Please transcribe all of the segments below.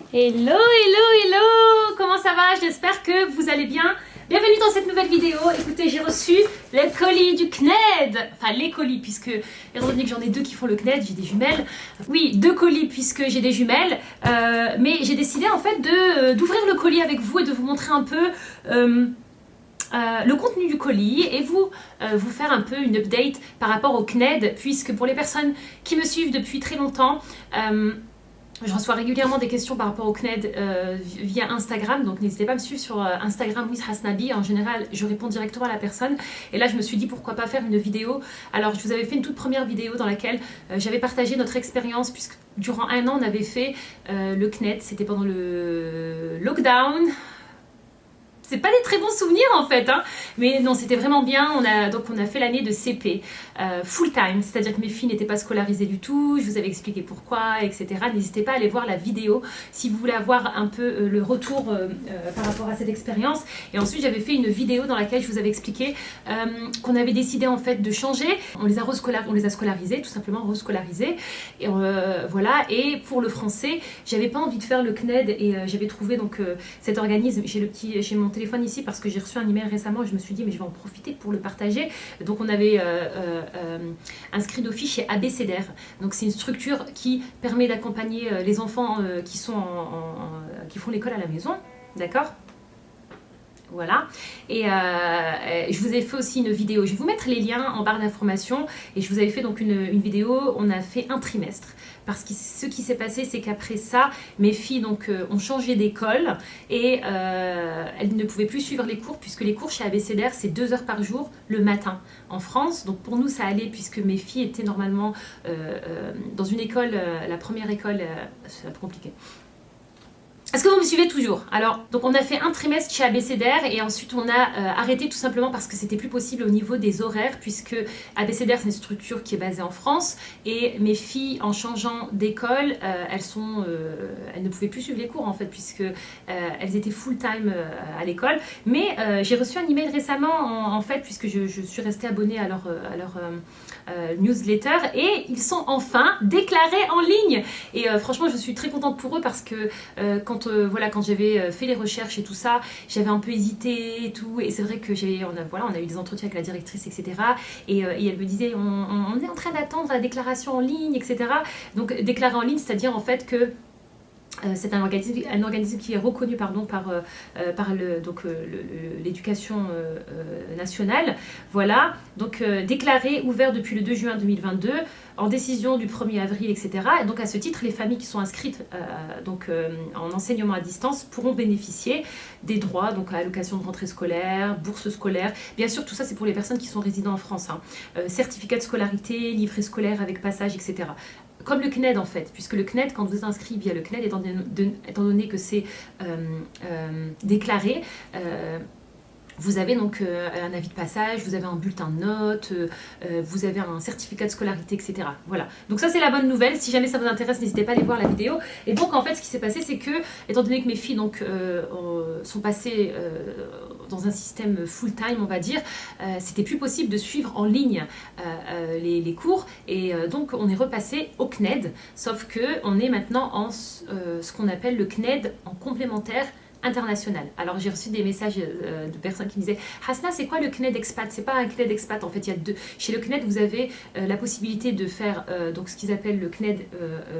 Hello, hello, hello Comment ça va? J'espère que vous allez bien. Bienvenue dans cette nouvelle vidéo. Écoutez, j'ai reçu les colis du CNED. Enfin, les colis, puisque, étant donné que j'en ai deux qui font le CNED, j'ai des jumelles. Oui, deux colis, puisque j'ai des jumelles. Euh, mais j'ai décidé, en fait, de d'ouvrir le colis avec vous et de vous montrer un peu... Euh, euh, le contenu du colis et vous, vous faire un peu une update par rapport au CNED puisque pour les personnes qui me suivent depuis très longtemps, je reçois régulièrement des questions par rapport au CNED euh, via Instagram, donc n'hésitez pas à me suivre sur euh, Instagram with Hasnabi. En général, je réponds directement à la personne. Et là, je me suis dit pourquoi pas faire une vidéo. Alors, je vous avais fait une toute première vidéo dans laquelle euh, j'avais partagé notre expérience, puisque durant un an, on avait fait le CNED. C'était pendant le lockdown c'est pas des très bons souvenirs en fait, hein. mais non, c'était vraiment bien. On a, donc on a fait l'année de CP euh, full time, c'est-à-dire que mes filles n'étaient pas scolarisées du tout, je vous avais expliqué pourquoi, etc. N'hésitez pas à aller voir la vidéo si vous voulez avoir un peu euh, le retour euh, par rapport à cette expérience. Et ensuite, j'avais fait une vidéo dans laquelle je vous avais expliqué qu'on avait décidé en fait de changer. On les a, on les a scolarisés, tout simplement rescolarisés. Et voilà. Et pour le français, j'avais pas envie de faire le CNED et j'avais trouvé donc cet organisme. J'ai le petit, j'ai mon téléphone ici parce que j'ai reçu un email récemment et je me suis dit mais je vais en profiter pour le partager. Donc on avait euh, euh, euh, inscrit d'office chez ABCDR. Donc c'est une structure qui permet d'accompagner les enfants qui, sont qui font l'école à la maison. D'accord? Voilà. Et je vous ai fait aussi une vidéo. Je vais vous mettre les liens en barre d'informations. Et je vous avais fait donc une, vidéo. On a fait un trimestre parce que ce qui s'est passé, c'est qu'après ça, mes filles donc, euh, ont changé d'école et euh, elles ne pouvaient plus suivre les cours puisque les cours chez ABCDR, c'est deux heures par jour le matin en France. Donc pour nous, ça allait puisque mes filles étaient normalement euh, dans une école, la première école, c'est compliqué. Est-ce que vous me suivez toujours? Alors, donc on a fait un trimestre chez ABCDR et ensuite on a euh, arrêté tout simplement parce que c'était plus possible au niveau des horaires puisque ABCDR c'est une structure qui est basée en France et mes filles en changeant d'école, euh, elles euh, elles ne pouvaient plus suivre les cours en fait puisque elles étaient full time à l'école. Mais j'ai reçu un email récemment en, fait puisque je, suis restée abonnée à leur, à leur newsletter et ils sont enfin déclarés en ligne. Et franchement je suis très contente pour eux parce que quand quand, euh, voilà, quand j'avais euh, fait les recherches et tout ça, j'avais un peu hésité et tout. Et c'est vrai que j'ai, voilà, on a eu des entretiens avec la directrice, etc. Et, euh, et elle me disait, on, est en train d'attendre la déclaration en ligne, etc. Donc déclarer en ligne, c'est-à-dire en fait que c'est un organisme, qui est reconnu par, l'éducation nationale. Voilà, donc déclaré, ouvert depuis le 2 juin 2022 en décision du 1er avril, etc. Et donc à ce titre, les familles qui sont inscrites euh, euh, en enseignement à distance pourront bénéficier des droits, donc à allocation de rentrée scolaire, bourse scolaire. Bien sûr, tout ça c'est pour les personnes qui sont résidents en France. Hein. Euh, certificat de scolarité, livret scolaire avec passage, etc comme le CNED en fait, puisque le CNED, quand vous êtes inscrit via le CNED, étant, donné que c'est déclaré, vous avez donc euh, un avis de passage, vous avez un bulletin de notes, euh, euh, vous avez un certificat de scolarité, etc. Voilà. Donc ça c'est la bonne nouvelle. Si jamais ça vous intéresse, n'hésitez pas à aller voir la vidéo. Et donc en fait ce qui s'est passé c'est que, étant donné que mes filles donc, sont passées dans un système full time on va dire, c'était plus possible de suivre en ligne les, les, cours. Et donc on est repassé au CNED, sauf que on est maintenant en ce qu'on appelle le CNED en complémentaire international. Alors j'ai reçu des messages euh, de personnes qui me disaient Hasna c'est quoi le CNED expat? C'est pas un CNED expat en fait il y a deux. Chez le CNED vous avez euh, la possibilité de faire euh, donc ce qu'ils appellent le CNED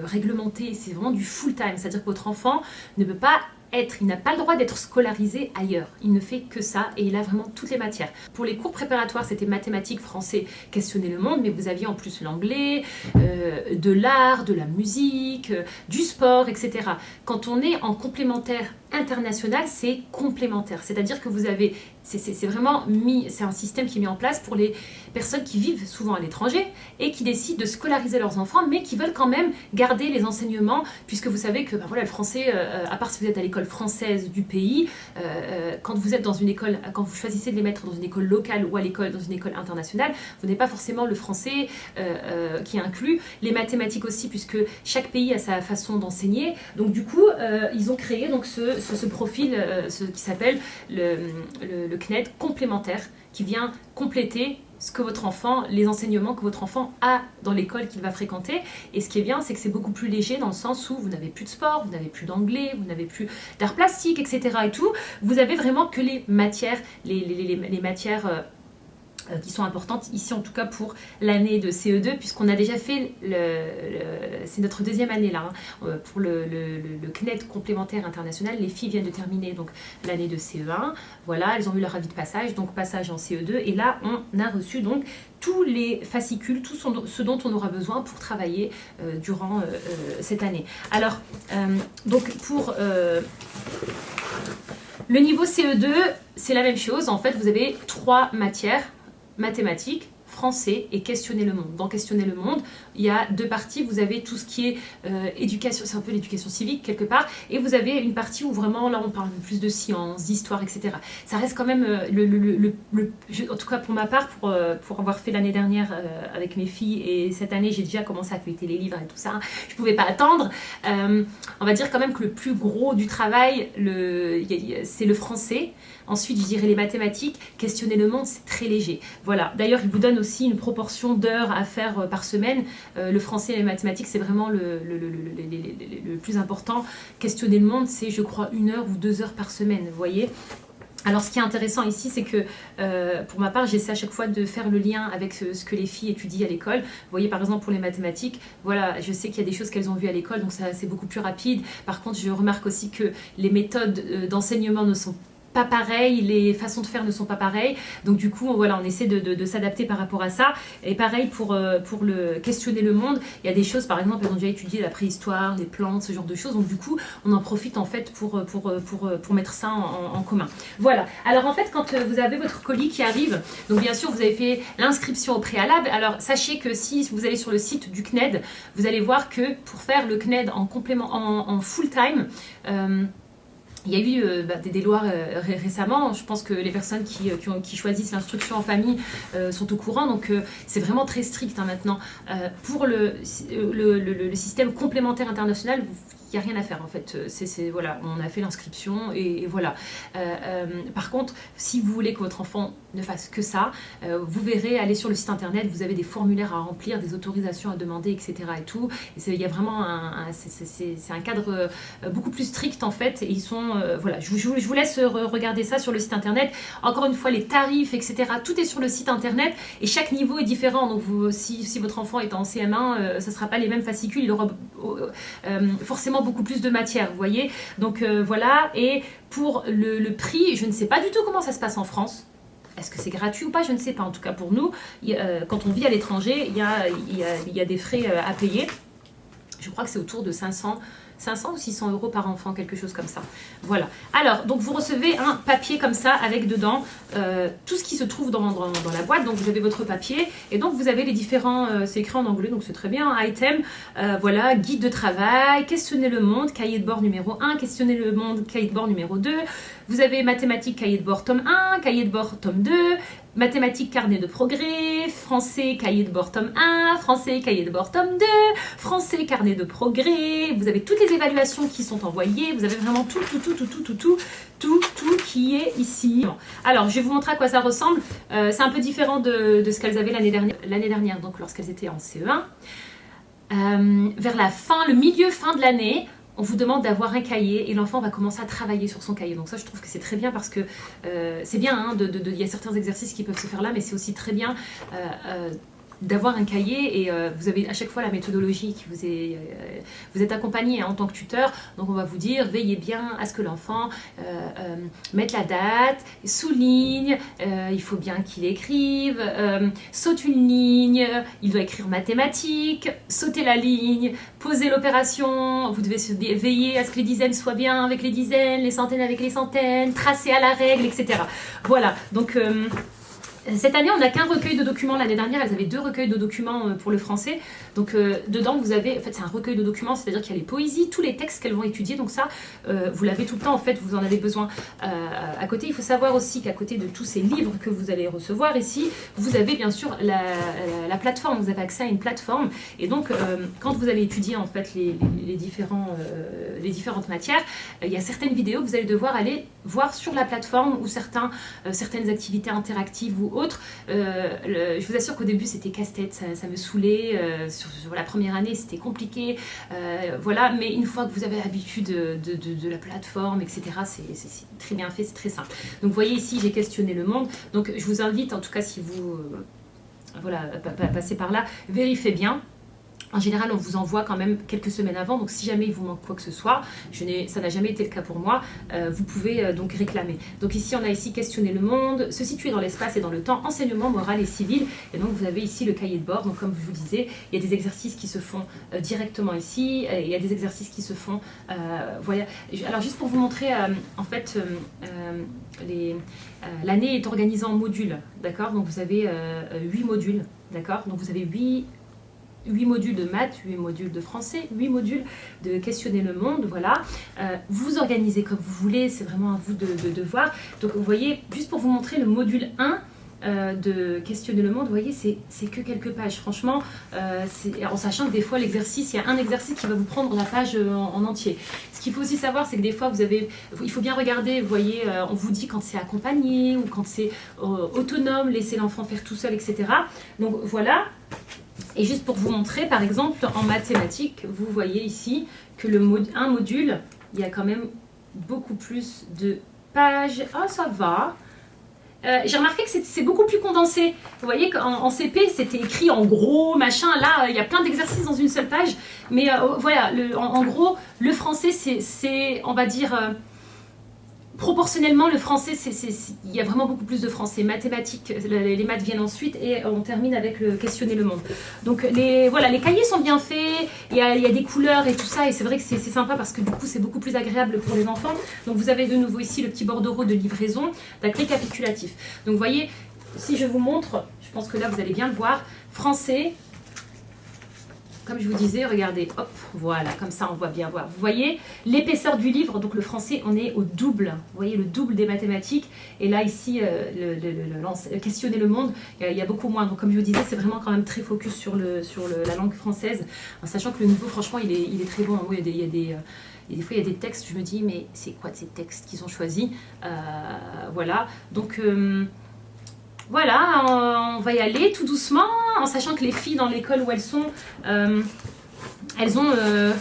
réglementé, c'est vraiment du full time, c'est-à-dire que votre enfant ne peut pas être, il n'a pas le droit d'être scolarisé ailleurs. Il ne fait que ça et il a vraiment toutes les matières. Pour les cours préparatoires, c'était mathématiques, français, questionner le monde, mais vous aviez en plus l'anglais, de l'art, de la musique, du sport, etc. Quand on est en complémentaire international, c'est complémentaire. C'est-à-dire que vous avez, c'est vraiment mis, c'est un système qui est mis en place pour les personnes qui vivent souvent à l'étranger et qui décident de scolariser leurs enfants, mais qui veulent quand même garder les enseignements, puisque vous savez que ben voilà, le français, euh, à part si vous êtes à l'école française du pays, euh, euh, quand vous êtes dans une école, quand vous choisissez de les mettre dans une école locale ou à l'école, dans une école internationale, vous n'avez pas forcément le français qui inclut, les mathématiques aussi, puisque chaque pays a sa façon d'enseigner. Donc du coup, ils ont créé donc ce, ce, profil euh, ce qui s'appelle le, le, CNED complémentaire qui vient compléter ce que votre enfant, les enseignements que votre enfant a dans l'école qu'il va fréquenter. Et ce qui est bien, c'est que c'est beaucoup plus léger dans le sens où vous n'avez plus de sport, vous n'avez plus d'anglais, vous n'avez plus d'art plastique, etc. et tout. Vous avez vraiment que les matières, les, les matières euh, euh, qui sont importantes ici en tout cas pour l'année de CE2 puisqu'on a déjà fait, le, c'est notre deuxième année là, hein, euh, pour le, le, CNED complémentaire international, les filles viennent de terminer donc l'année de CE1, voilà, elles ont eu leur avis de passage, donc passage en CE2 et là on a reçu donc tous les fascicules, tout ce dont on aura besoin pour travailler euh, durant cette année. Alors, donc pour le niveau CE2, c'est la même chose. En fait, vous avez trois matières mathématiques, français et questionner le monde. Dans questionner le monde, il y a deux parties. Vous avez tout ce qui est euh, éducation, c'est un peu l'éducation civique quelque part, et vous avez une partie où vraiment là on parle plus de sciences, d'histoire, etc. Ça reste quand même euh, le, en tout cas pour ma part, pour, euh, pour avoir fait l'année dernière avec mes filles et cette année j'ai déjà commencé à feuilleter les livres et tout ça. Je pouvais pas attendre. on va dire quand même que le plus gros du travail, c'est le français. Ensuite, je dirais les mathématiques. Questionner le monde, c'est très léger. Voilà. D'ailleurs, il vous donne aussi une proportion d'heures à faire euh, par semaine. Euh, le français et les mathématiques, c'est vraiment le, plus important. Questionner le monde, c'est, je crois, une heure ou deux heures par semaine. Voyez alors ce qui est intéressant ici, c'est que euh, pour ma part, j'essaie à chaque fois de faire le lien avec ce, que les filles étudient à l'école. Vous voyez par exemple pour les mathématiques, voilà, je sais qu'il y a des choses qu'elles ont vues à l'école, donc c'est beaucoup plus rapide. Par contre, je remarque aussi que les méthodes d'enseignement ne sont pas pareil, les façons de faire ne sont pas pareilles. Donc du coup, voilà, on essaie de, s'adapter par rapport à ça. Et pareil pour, euh, pour le questionner le monde, il y a des choses, par exemple, elles ont déjà étudié la préhistoire, les plantes, ce genre de choses. Donc du coup, on en profite en fait pour, pour, pour mettre ça en, commun. Voilà. Alors en fait, quand vous avez votre colis qui arrive, donc bien sûr, vous avez fait l'inscription au préalable. Alors sachez que si vous allez sur le site du CNED, vous allez voir que pour faire le CNED en complément, en, full time, euh, il y a eu euh, bah, des, lois euh, récemment, je pense que les personnes qui, euh, choisissent l'instruction en famille sont au courant, donc c'est vraiment très strict hein, maintenant. pour le, système complémentaire international, n'y a rien à faire en fait. Voilà, on a fait l'inscription et, voilà. Euh, euh, par contre, si vous voulez que votre enfant ne fasse que ça, euh, vous verrez, aller sur le site internet, vous avez des formulaires à remplir, des autorisations à demander, etc. et tout. Il y a vraiment un, c'est un cadre beaucoup plus strict en fait. Et ils sont, voilà, je, je, vous laisse regarder ça sur le site internet. Encore une fois, les tarifs, etc. Tout est sur le site internet et chaque niveau est différent. Donc vous, si, si votre enfant est en CM1, ce ne sera pas les mêmes fascicules. Il aura forcément beaucoup plus de matière, vous voyez. Donc euh, voilà, et pour le, prix, je ne sais pas du tout comment ça se passe en France. Est-ce que c'est gratuit ou pas? Je ne sais pas. En tout cas, pour nous, euh, quand on vit à l'étranger, il y a, des frais euh, à payer. Je crois que c'est autour de 500 500 ou 600 euros par enfant, quelque chose comme ça. Voilà. Alors, donc vous recevez un papier comme ça avec dedans euh, tout ce qui se trouve dans, la boîte. Donc vous avez votre papier et donc vous avez les différents, euh, c'est écrit en anglais donc c'est très bien, item, euh, voilà, guide de travail, questionner le monde, cahier de bord numéro 1, questionner le monde, cahier de bord numéro 2. Vous avez mathématiques, cahier de bord tome 1, cahier de bord tome 2, mathématiques, carnet de progrès, français, cahier de bord tome 1, français, cahier de bord tome 2, français, carnet de progrès. Vous avez toutes les évaluations qui sont envoyées. Vous avez vraiment tout, tout, tout, tout, tout, tout, tout, tout, tout qui est ici. Alors, je vais vous montrer à quoi ça ressemble. Euh, c'est un peu différent de, ce qu'elles avaient l'année dernière, dernière, donc lorsqu'elles étaient en CE1. Euh, vers la fin, le milieu fin de l'année, on vous demande d'avoir un cahier et l'enfant va commencer à travailler sur son cahier. Donc ça, je trouve que c'est très bien parce que euh, c'est bien, hein, il y a certains exercices qui peuvent se faire là, mais c'est aussi très bien d'avoir un cahier et euh, vous avez à chaque fois la méthodologie qui vous est euh, en tant que tuteur. Donc on va vous dire veillez bien à ce que l'enfant euh, mette la date souligne il faut bien qu'il écrive saute une ligne il doit écrire mathématiques sauter la ligne poser l'opération vous devez veiller à ce que les dizaines soient bien avec les dizaines les centaines avec les centaines tracer à la règle etc voilà. Donc cette année, on n'a qu'un recueil de documents. L'année dernière, elles avaient deux recueils de documents euh, pour le français. Donc, euh, dedans, vous avez... En fait, c'est un recueil de documents, c'est-à-dire qu'il y a les poésies, tous les textes qu'elles vont étudier. Donc ça, euh, vous l'avez tout le temps, en fait, vous en avez besoin. à côté, il faut savoir aussi qu'à côté de tous ces livres que vous allez recevoir ici, vous avez bien sûr la, plateforme. Vous avez accès à une plateforme. Et donc, quand vous allez étudier, en fait, les, les différentes matières, il y a certaines vidéos que vous allez devoir aller voir sur la plateforme ou euh, certaines activités interactives ou autres. je vous assure qu'au début c'était casse-tête, ça, me saoulait. Sur, la première année c'était compliqué. voilà, mais une fois que vous avez l'habitude de, de, la plateforme, etc., c'est très bien fait, c'est très simple. Donc vous voyez ici j'ai questionné le monde. Donc je vous invite en tout cas si vous voilà, passez par là, vérifiez bien. En général, on vous envoie quand même quelques semaines avant, donc si jamais il vous manque quoi que ce soit, ça n'a jamais été le cas pour moi, euh, vous pouvez euh, donc réclamer. Donc ici, on a ici questionner le monde, se situer dans l'espace et dans le temps, enseignement moral et civil. Et donc vous avez ici le cahier de bord. Donc comme je vous disais, il y a des exercices qui se font euh, directement ici, il y a des exercices qui se font. Alors juste pour vous montrer, en fait, l'année est organisée en modules, d'accord? Donc vous avez 8 modules, d'accord? Donc vous avez 8 8 modules de maths, 8 modules de français, 8 modules de questionner le monde, voilà. Euh, vous organisez comme vous voulez, c'est vraiment à vous de, voir. Donc vous voyez, juste pour vous montrer le module 1, euh, de questionner le monde, vous voyez, c'est que quelques pages. Franchement, euh, en sachant que des fois, l'exercice, il y a un exercice qui va vous prendre la page en, entier. Ce qu'il faut aussi savoir, c'est que des fois, vous avez, il faut bien regarder, vous voyez, on vous dit quand c'est accompagné ou quand c'est autonome, laisser l'enfant faire tout seul, etc. Donc voilà, et juste pour vous montrer, par exemple, en mathématiques, vous voyez ici que le un module, il y a quand même beaucoup plus de pages. Ah, ça va euh, J'ai remarqué que c'est beaucoup plus condensé. Vous voyez qu'en CP, c'était écrit en gros, machin. Là, il y a plein d'exercices dans une seule page. Mais euh, voilà, le, en, gros, le français, c'est, on va dire... Euh, proportionnellement, le français, il y a vraiment beaucoup plus de français. Mathématiques, les, maths viennent ensuite et on termine avec le questionner le monde. Donc les, voilà, les cahiers sont bien faits, il y, a, des couleurs et tout ça, et c'est vrai que c'est sympa parce que du coup, c'est beaucoup plus agréable pour les enfants. Donc vous avez de nouveau ici le petit bordereau de livraison, d'un récapitulatif. Donc vous voyez, si je vous montre, je pense que là vous allez bien le voir, français, comme je vous disais, regardez, hop, voilà, comme ça on voit bien. Vous voyez l'épaisseur du livre, donc le français, on est au double. Vous voyez le double des mathématiques. Et là, ici, euh, le, questionner le monde, il y, a, beaucoup moins. Donc comme je vous disais, c'est vraiment quand même très focus sur, la langue française, en sachant que le niveau, franchement, il est, très bon. Il y a des... Et des fois, il y a des textes, je me dis, mais c'est quoi ces textes qu'ils ont choisis? Euh, Voilà. Donc, euh, voilà, on va y aller tout doucement, en sachant que les filles dans l'école où elles sont, euh, elles ont euh,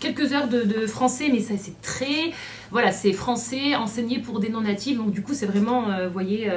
quelques heures de, français, mais ça c'est très... Voilà, c'est français enseigné pour des non-natifs, donc du coup c'est vraiment, euh, vous voyez,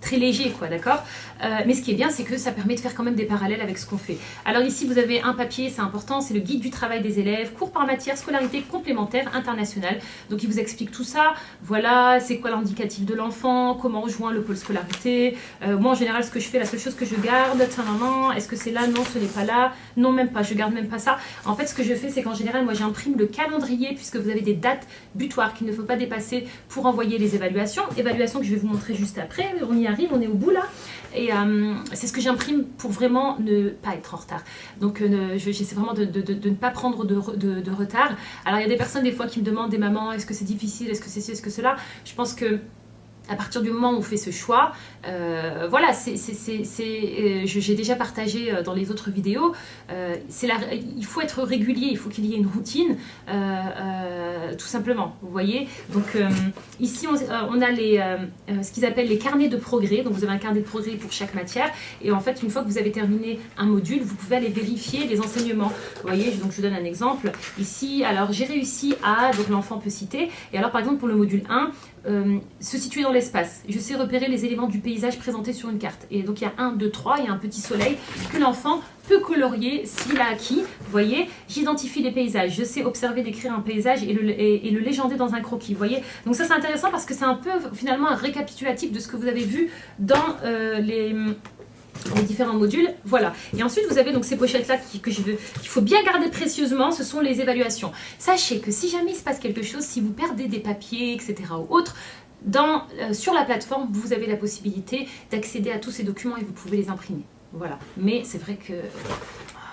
très léger, quoi, d'accord euh, Mais ce qui est bien, c'est que ça permet de faire quand même des parallèles avec ce qu'on fait. Alors ici, vous avez un papier, c'est important, c'est le guide du travail des élèves, cours par matière, scolarité complémentaire internationale. Donc il vous explique tout ça. Voilà, c'est quoi l'indicatif de l'enfant, comment rejoindre le pôle scolarité. Euh, moi, en général, ce que je fais, la seule chose que je garde, maman, est-ce que c'est là? Non, ce n'est pas là. Non, même pas, je garde même pas ça. En fait, ce que je fais, c'est qu'en général, moi, j'imprime le calendrier, puisque vous avez des dates butoirs qu'il ne faut pas dépasser pour envoyer les évaluations. Évaluations que je vais vous montrer juste après, on y arrive, on est au bout là. Et euh, c'est ce que j'imprime pour vraiment ne pas être en retard. Donc euh, j'essaie vraiment de, ne pas prendre de, retard. Alors il y a des personnes des fois qui me demandent, des mamans, est-ce que c'est difficile, est-ce que c'est ci, est-ce que cela? Je pense que à partir du moment où on fait ce choix, euh, voilà, euh, j'ai déjà partagé euh, dans les autres vidéos, il faut être régulier, il faut qu'il y ait une routine, tout simplement, vous voyez. Donc ici, on, a ce qu'ils appellent les carnets de progrès, donc vous avez un carnet de progrès pour chaque matière, et en fait, une fois que vous avez terminé un module, vous pouvez aller vérifier les enseignements. Vous voyez, donc je vous donne un exemple. Ici, alors j'ai réussi à, donc l'enfant peut citer, et alors par exemple pour le module 1, se situer dans l'espace. Je sais repérer les éléments du paysage présentés sur une carte. Et donc il y a un, deux, trois, il y a un petit soleil que l'enfant peut colorier s'il a acquis. Vous voyez, j'identifie les paysages. Je sais observer, décrire un paysage et le, et, dans un croquis. Vous voyez, donc ça c'est intéressant parce que c'est un peu finalement un récapitulatif de ce que vous avez vu dans euh, les les différents modules, voilà. Et ensuite, vous avez donc ces pochettes-là que je qu'il faut bien garder précieusement, ce sont les évaluations. Sachez que si jamais il se passe quelque chose, si vous perdez des papiers, etc. ou autres, dans, euh, sur la plateforme, vous avez la possibilité d'accéder à tous ces documents et vous pouvez les imprimer. Voilà. Mais c'est vrai que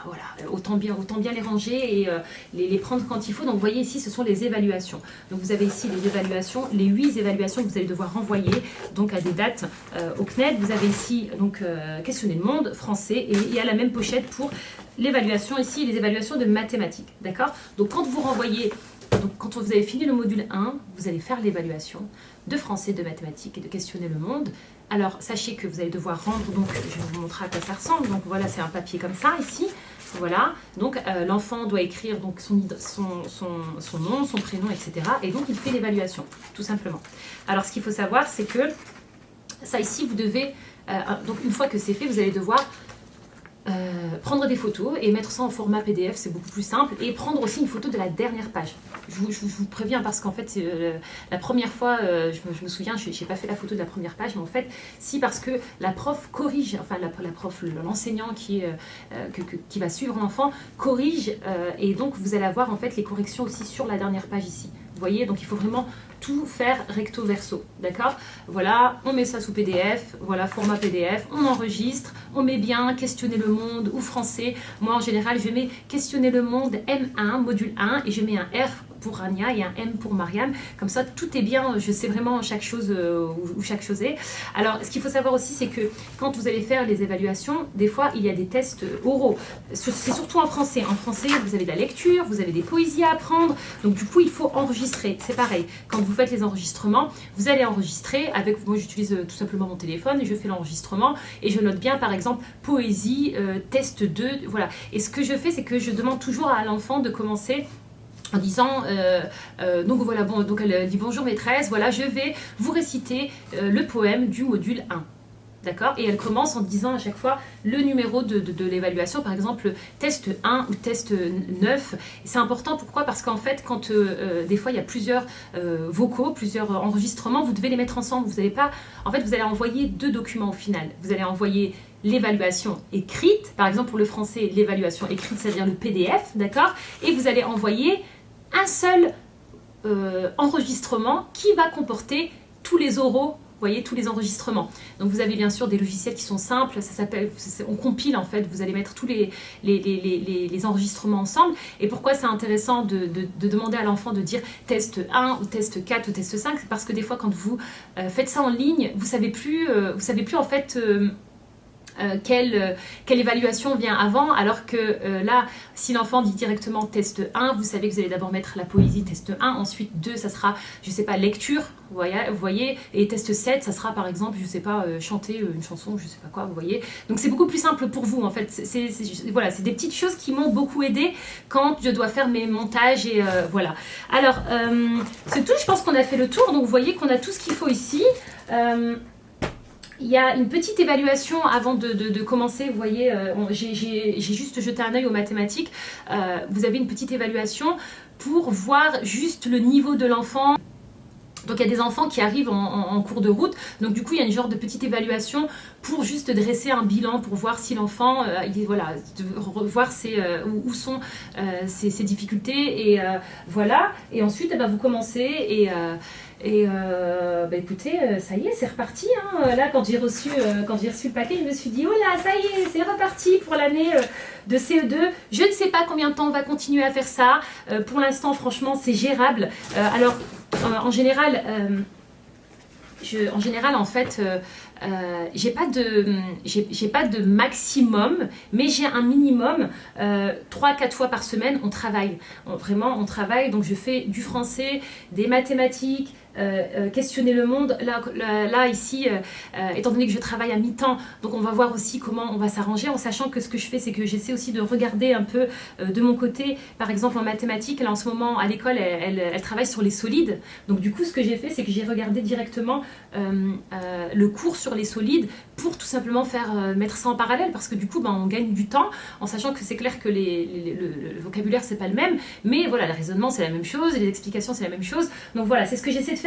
voilà, autant bien, autant bien les ranger et euh, les, prendre quand il faut. Donc vous voyez ici, ce sont les évaluations. Donc vous avez ici les évaluations, les huit évaluations que vous allez devoir renvoyer donc à des dates euh, au CNED. Vous avez ici donc euh, questionner le monde, français, et il y a la même pochette pour l'évaluation ici, les évaluations de mathématiques. D'accord? Donc quand vous renvoyez donc quand vous avez fini le module 1, vous allez faire l'évaluation de français, de mathématiques et de questionner le monde. Alors, sachez que vous allez devoir rendre, donc je vais vous montrer à quoi ça ressemble. Donc voilà, c'est un papier comme ça ici. Voilà, donc euh, l'enfant doit écrire donc, son, nom, son prénom, etc. Et donc il fait l'évaluation, tout simplement. Alors ce qu'il faut savoir, c'est que ça ici, vous devez, euh, donc une fois que c'est fait, vous allez devoir euh, prendre des photos et mettre ça en format PDF, c'est beaucoup plus simple. Et prendre aussi une photo de la dernière page. Je vous, préviens parce qu'en fait, euh, la première fois, euh, je, me, souviens, je n'ai pas fait la photo de la première page, mais en fait, si parce que la prof corrige, enfin la, prof, l'enseignant qui, qui va suivre l'enfant corrige et donc vous allez avoir en fait les corrections aussi sur la dernière page ici. Vous voyez, donc il faut vraiment tout faire recto verso, d'accord? Voilà, on met ça sous PDF, voilà, format PDF, on enregistre, on met bien questionner le monde ou français. Moi, en général, je mets questionner le monde M1, module 1, et je mets un R pour Rania et un M pour Mariam. Comme ça, tout est bien, je sais vraiment chaque chose euh, où, chaque chose est. Alors, ce qu'il faut savoir aussi, c'est que quand vous allez faire les évaluations, des fois, il y a des tests oraux. C'est surtout en français. En français, vous avez de la lecture, vous avez des poésies à apprendre. Donc, du coup, il faut enregistrer. C'est pareil. Quand vous faites les enregistrements, vous allez enregistrer avec... Moi, j'utilise euh, tout simplement mon téléphone et je fais l'enregistrement et je note bien, par exemple, poésie, euh, test 2, voilà. Et ce que je fais, c'est que je demande toujours à l'enfant de commencer en disant, euh, donc voilà, bon, donc elle dit bonjour maîtresse, voilà, je vais vous réciter le poème du module 1. D'accord Et elle commence en disant à chaque fois le numéro de, l'évaluation, par exemple test 1 ou test 9. C'est important, pourquoi? Parce qu'en fait, quand des fois il y a plusieurs vocaux, plusieurs enregistrements, vous devez les mettre ensemble. Vous n'allez pas... En fait, vous allez envoyer deux documents au final. Vous allez envoyer l'évaluation écrite, par exemple pour le français, l'évaluation écrite, c'est-à-dire le PDF, d'accord? Et vous allez envoyer un seul euh, enregistrement qui va comporter tous les oraux tous les enregistrements. Donc vous avez bien sûr des logiciels qui sont simples, ça s'appelle, on compile en fait, vous allez mettre tous les, les, enregistrements ensemble. Et pourquoi c'est intéressant de, demander à l'enfant de dire test 1 ou test 4 ou test 5 C'est parce que des fois quand vous euh, faites ça en ligne, vous savez plus, euh, vous savez plus en fait euh, quelle, euh, quelle, évaluation vient avant, alors que euh, là, si l'enfant dit directement test 1, vous savez que vous allez d'abord mettre la poésie test 1, ensuite 2, ça sera, je sais pas, lecture, vous voyez, et test 7, ça sera par exemple, je sais pas, chanter une chanson, je sais pas quoi, vous voyez. Donc c'est beaucoup plus simple pour vous, en fait. C'est voilà, c'est des petites choses qui m'ont beaucoup aidé quand je dois faire mes montages, et voilà. Alors, c'est tout, je pense qu'on a fait le tour, donc vous voyez qu'on a tout ce qu'il faut ici. Il y a une petite évaluation avant de, commencer, vous voyez, euh, j'ai juste jeté un œil aux mathématiques. Euh, vous avez une petite évaluation pour voir juste le niveau de l'enfant. Donc il y a des enfants qui arrivent en, cours de route, donc du coup il y a une genre de petite évaluation pour juste dresser un bilan, pour voir si l'enfant, euh, voilà, voir où, sont ses, difficultés, et voilà. Et ensuite eh ben, vous commencez et et euh, bah écoutez, euh, ça y est, c'est reparti. Hein. Là, quand j'ai reçu, euh, reçu le paquet, je me suis dit, oh là, ça y est, c'est reparti pour l'année de CE2. Je ne sais pas combien de temps on va continuer à faire ça. pour l'instant, franchement, c'est gérable. alors, en général, en général, en fait, euh, j'ai pas de pas de maximum mais j'ai un minimum euh, 3-4 fois par semaine on travaille vraiment on travaille donc je fais du français des mathématiques euh, euh, questionner le monde. Là, là, ici, étant donné que je travaille à mi-temps, donc on va voir aussi comment on va s'arranger, en sachant que ce que je fais, c'est que j'essaie aussi de regarder un peu de mon côté, par exemple en mathématiques, là en ce moment à l'école, elle, travaille sur les solides. Donc du coup, ce que j'ai fait, c'est que j'ai regardé directement le cours sur les solides pour tout simplement faire euh, mettre ça en parallèle parce que du coup ben, on gagne du temps en sachant que c'est clair que les, le, vocabulaire c'est pas le même mais voilà le raisonnement c'est la même chose les explications c'est la même chose donc voilà c'est ce que j'essaie de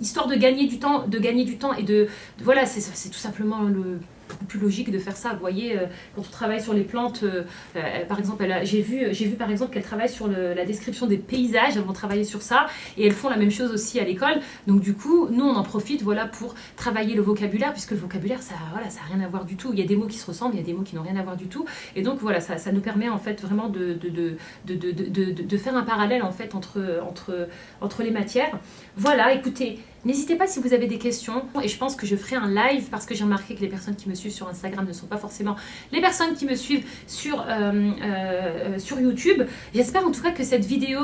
histoire de gagner du temps de gagner du temps et de voilà c'est tout simplement le plus logique de faire ça. Vous voyez, euh, quand on travaille sur les plantes, euh, euh, par exemple, j'ai vu, vu par exemple qu'elle travaille sur la description des paysages, elles vont travailler sur ça, et elles font la même chose aussi à l'école. Donc du coup, nous on en profite voilà, pour travailler le vocabulaire, puisque le vocabulaire, ça n'a voilà, ça rien à voir du tout. Il y a des mots qui se ressemblent, il y a des mots qui n'ont rien à voir du tout. Et donc voilà, ça, ça nous permet en fait vraiment de, de, de, de, faire un parallèle en fait entre, entre, entre les matières. Voilà, écoutez, N'hésitez pas si vous avez des questions et je pense que je ferai un live parce que j'ai remarqué que les personnes qui me suivent sur Instagram ne sont pas forcément les personnes qui me suivent sur, sur YouTube. J'espère en tout cas que cette vidéo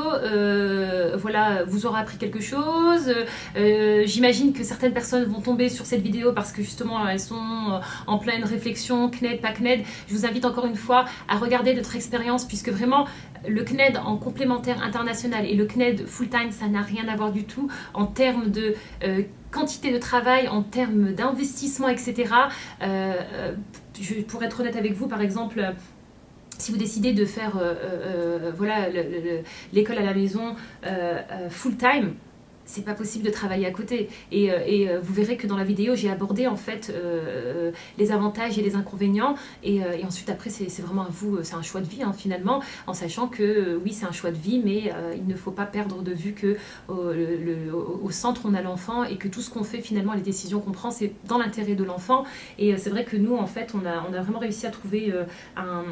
voilà, vous aura appris quelque chose. J'imagine que certaines personnes vont tomber sur cette vidéo parce que justement elles sont en pleine réflexion, CNED, pas CNED. Je vous invite encore une fois à regarder notre expérience puisque vraiment le CNED en complémentaire international et le CNED full-time, ça n'a rien à voir du tout en termes de euh, quantité de travail, en termes d'investissement, etc. Euh, euh, pour être honnête avec vous, par exemple, si vous décidez de faire voilà l'école à la maison full-time, c'est pas possible de travailler à côté. Et, euh, euh, vous verrez que dans la vidéo, j'ai abordé en fait euh, les avantages et les inconvénients. Et, ensuite, après, c'est vraiment à vous, c'est un choix de vie hein, finalement, en sachant que oui, c'est un choix de vie, mais il ne faut pas perdre de vue que au centre, on a l'enfant et que tout ce qu'on fait finalement, les décisions qu'on prend, c'est dans l'intérêt de l'enfant. Et c'est vrai que nous, en fait, on a, vraiment réussi à trouver un,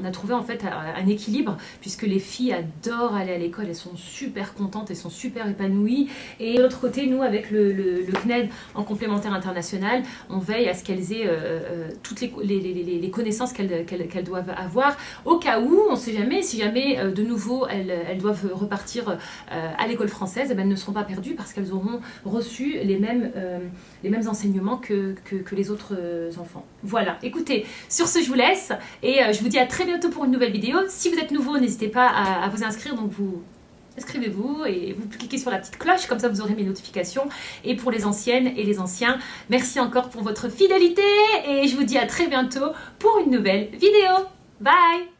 on a trouvé en fait un équilibre, puisque les filles adorent aller à l'école, elles sont super contentes, elles sont super épanouies oui. Et de l'autre côté, nous, avec le, CNED en complémentaire international, on veille à ce qu'elles aient euh, euh, toutes les, connaissances qu'elles doivent avoir, au cas où, on ne sait jamais, si jamais euh, de nouveau elles, doivent repartir à l'école française, eh ben, elles ne seront pas perdues parce qu'elles auront reçu les mêmes, les mêmes enseignements que, que, les autres enfants. Voilà, écoutez, sur ce je vous laisse et je vous dis à très bientôt pour une nouvelle vidéo. Si vous êtes nouveau, n'hésitez pas à, à vous inscrire, donc vous inscrivez-vous et vous cliquez sur la petite cloche, comme ça vous aurez mes notifications. Et pour les anciennes et les anciens, merci encore pour votre fidélité et je vous dis à très bientôt pour une nouvelle vidéo. Bye